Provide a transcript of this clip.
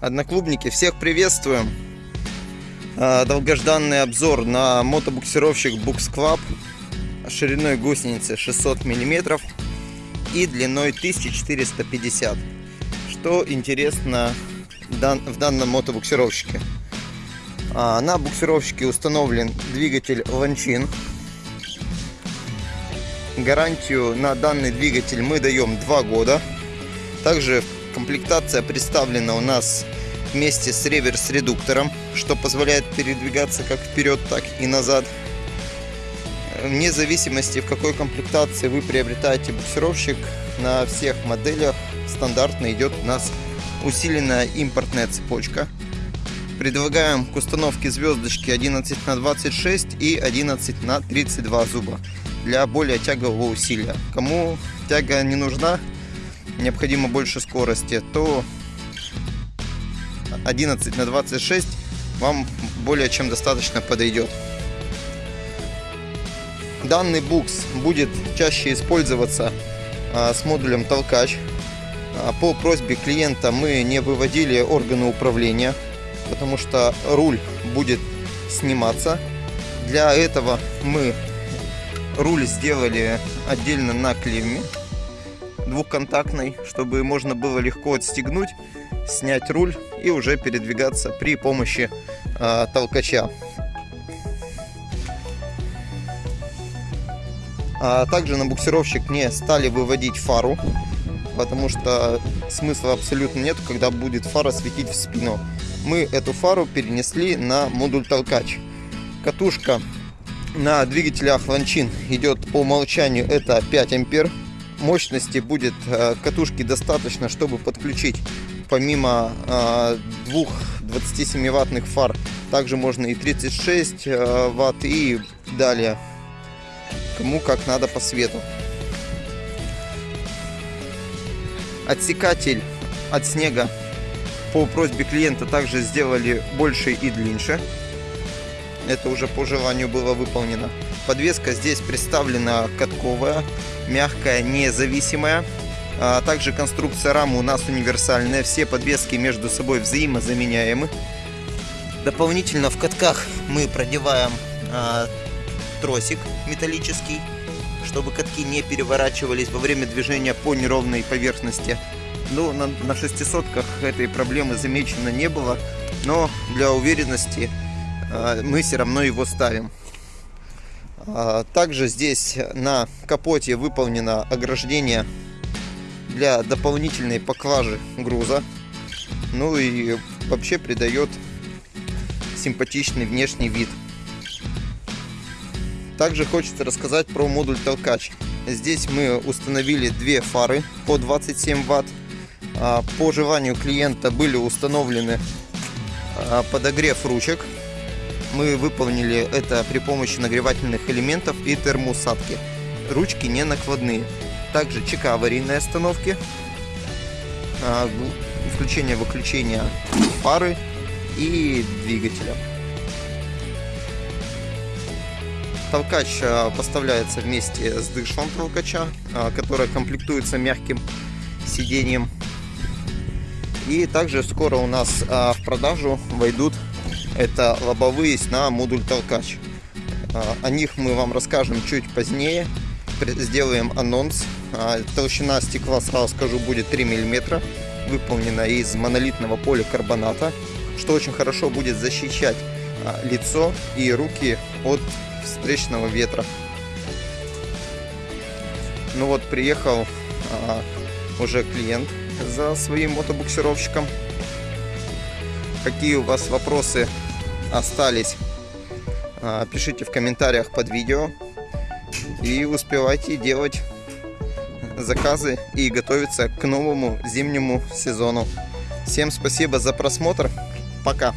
Одноклубники, всех приветствуем! А, долгожданный обзор на мотобуксировщик Bux Club шириной гусеницы 600 мм и длиной 1450 Что интересно в данном мотобуксировщике? А, на буксировщике установлен двигатель Ланчин. Гарантию на данный двигатель мы даем 2 года. Также комплектация представлена у нас вместе с реверс-редуктором, что позволяет передвигаться как вперед, так и назад. Вне зависимости, в какой комплектации вы приобретаете буксировщик, на всех моделях стандартно идет у нас усиленная импортная цепочка. Предлагаем к установке звездочки 11 на 26 и 11 на 32 зуба для более тягового усилия. Кому тяга не нужна, необходимо больше скорости, то 11 на 26 вам более чем достаточно подойдет. Данный букс будет чаще использоваться а, с модулем толкач. А, по просьбе клиента мы не выводили органы управления, потому что руль будет сниматься. Для этого мы руль сделали отдельно на клемме двухконтактной, чтобы можно было легко отстегнуть, снять руль и уже передвигаться при помощи э, толкача. А также на буксировщик не стали выводить фару, потому что смысла абсолютно нет, когда будет фара светить в спину. Мы эту фару перенесли на модуль толкач. Катушка на двигателях Ланчин идет по умолчанию это 5 ампер мощности будет э, катушки достаточно, чтобы подключить помимо э, двух 27 ваттных фар, также можно и 36 э, ватт и далее, кому как надо по свету. Отсекатель от снега по просьбе клиента также сделали больше и длиннее. Это уже по желанию было выполнено. Подвеска здесь представлена катковая, мягкая, независимая. А также конструкция рамы у нас универсальная. Все подвески между собой взаимозаменяемы. Дополнительно в катках мы продеваем а, тросик металлический, чтобы катки не переворачивались во время движения по неровной поверхности. Ну, на, на шестисотках этой проблемы замечено не было, но для уверенности мы все равно его ставим. А, также здесь на капоте выполнено ограждение для дополнительной поклажи груза. Ну и вообще придает симпатичный внешний вид. Также хочется рассказать про модуль толкач. Здесь мы установили две фары по 27 ватт. А, по желанию клиента были установлены а, подогрев ручек мы выполнили это при помощи нагревательных элементов и термоусадки. Ручки не накладные. Также ЧК аварийной остановки, а, включение-выключение пары и двигателя. Толкач а, поставляется вместе с дышлом толкача, а, которое комплектуется мягким сиденьем. И также скоро у нас в продажу войдут это лобовые на модуль толкач. А, о них мы вам расскажем чуть позднее. Сделаем анонс. А, толщина стекла, сразу скажу, будет 3 мм. Выполнена из монолитного поликарбоната, что очень хорошо будет защищать а, лицо и руки от встречного ветра. Ну вот, приехал уже клиент за своим мотобуксировщиком. Какие у вас вопросы остались, а, пишите в комментариях под видео. И успевайте делать заказы и готовиться к новому зимнему сезону. Всем спасибо за просмотр. Пока.